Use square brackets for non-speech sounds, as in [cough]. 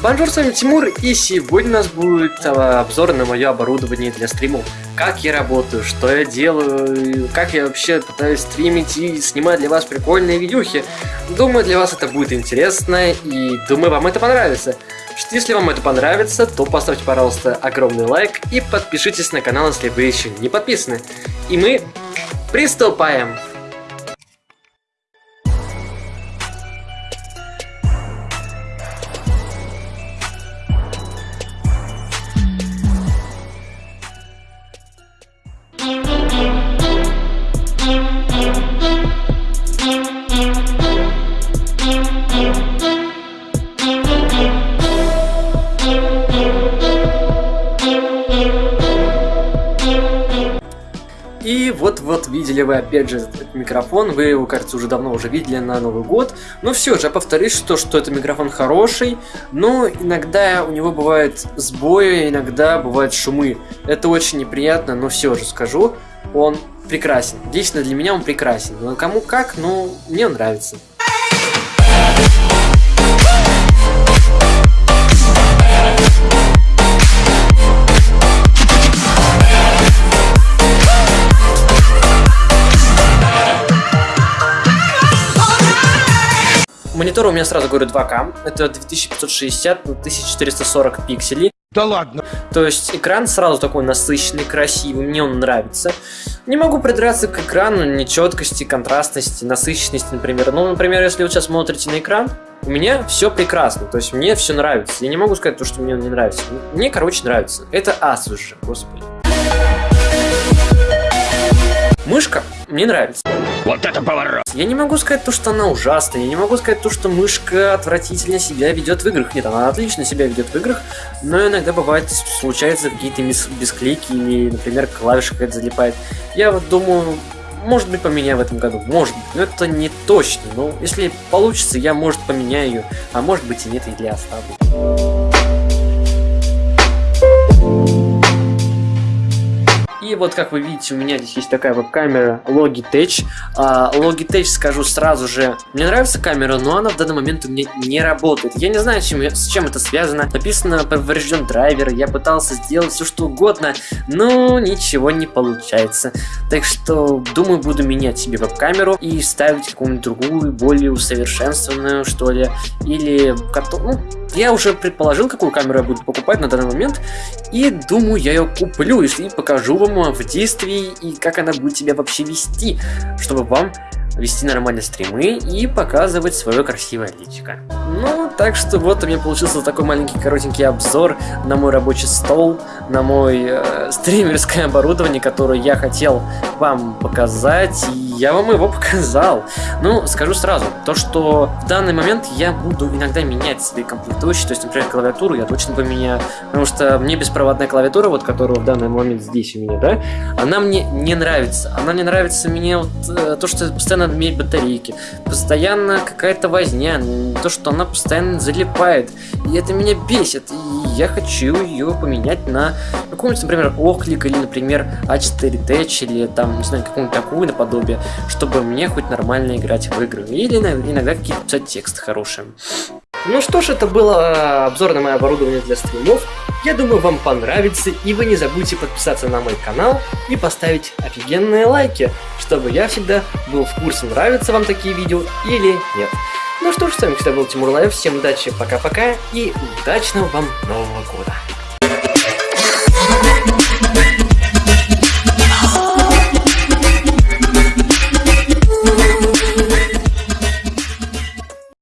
Bonjour, с вами Тимур, и сегодня у нас будет а, обзор на мое оборудование для стримов. Как я работаю, что я делаю, как я вообще пытаюсь стримить и снимать для вас прикольные видюхи. Думаю, для вас это будет интересно, и думаю, вам это понравится. Что если вам это понравится, то поставьте, пожалуйста, огромный лайк и подпишитесь на канал, если вы еще не подписаны. И мы приступаем! Вот-вот видели вы опять же этот микрофон, вы его, кажется, уже давно уже видели на Новый год. Но все же, я повторюсь, что, что это микрофон хороший, но иногда у него бывают сбои, иногда бывают шумы. Это очень неприятно, но все же скажу, он прекрасен. Лично для меня он прекрасен. Но кому как, но мне он нравится. Монитор у меня сразу говорю 2К. Это 2560 на 1440 пикселей. Да ладно. То есть экран сразу такой насыщенный, красивый, мне он нравится. Не могу придраться к экрану, нечеткости, контрастности, насыщенности, например. Ну, например, если вы сейчас смотрите на экран, у меня все прекрасно, то есть мне все нравится. Я не могу сказать то, что мне не нравится. Мне, короче, нравится. Это Asus же, господи. Мышка мне нравится. Вот это поворот! Я не могу сказать то, что она ужасная, я не могу сказать то, что мышка отвратительно себя ведет в играх. Нет, она отлично себя ведет в играх, но иногда бывает, случаются какие-то бесклейки или, например, клавиша какая-то залипает. Я вот думаю, может быть, поменяю в этом году, может быть, но это не точно. Но если получится, я, может, поменяю ее, а может быть и нет, или оставлю. И вот как вы видите, у меня здесь есть такая веб-камера Logitech. А, Logitech, скажу сразу же, мне нравится камера, но она в данный момент у меня не работает. Я не знаю, чем, с чем это связано. Написано поврежден драйвер, я пытался сделать все что угодно, но ничего не получается. Так что, думаю, буду менять себе веб-камеру и ставить какую-нибудь другую, более усовершенствованную, что ли. Или, ну, я уже предположил, какую камеру я буду покупать на данный момент. И думаю, я ее куплю и покажу вам в действии и как она будет себя вообще вести, чтобы вам вести нормальные стримы и показывать свое красивое личико. Ну, так что вот у меня получился такой маленький коротенький обзор на мой рабочий стол, на мой э, стримерское оборудование, которое я хотел вам показать, и я вам его [laughs] показал. Ну, скажу сразу, то, что в данный момент я буду иногда менять свои комплектующие, то есть, например, клавиатуру я точно поменяю, потому что мне беспроводная клавиатура, вот которая в данный момент здесь у меня, да, она мне не нравится. Она не нравится мне вот, э, то, что постоянно менять батарейки, постоянно какая-то возня, то, что она постоянно залипает, и это меня бесит, и я хочу ее поменять на какую-нибудь, например, Оклик, или, например, А4 Tech, или там, не знаю, какую-нибудь такую наподобие, чтобы мне хоть нормально играть в игры, или иногда какие-то писать тексты хорошие. Ну что ж, это было обзор на мое оборудование для стримов. Я думаю, вам понравится, и вы не забудьте подписаться на мой канал и поставить офигенные лайки, чтобы я всегда был в курсе, нравятся вам такие видео или нет. Ну что ж, с вами всегда был Тимур Лайв, всем удачи, пока-пока и удачного вам Нового Года!